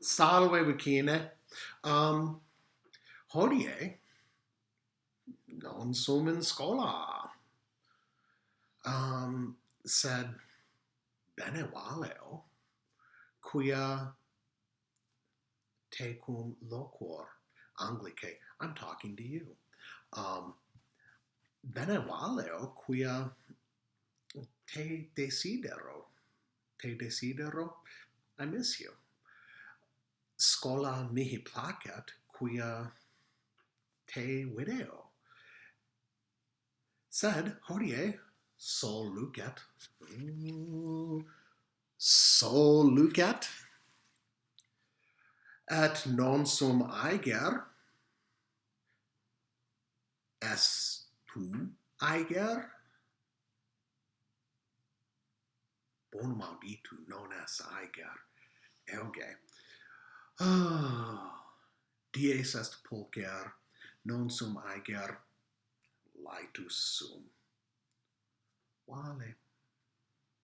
salve vicine. Um, hodie non sum in scola. Um, sed bene valeo, quia tecum loquor Anglicae, I'm talking to you. Um, bene valeo, quia te desidero, te desidero, I miss you scola mihi placet, quia te video. Sed hodie sol lucet, mm, sol lucet, et non sum aiger, es tu aiger? Bonum auditu, non es aiger. Euge. Ah, dies est pulcher, non sum aeger, laetus sum. Vale.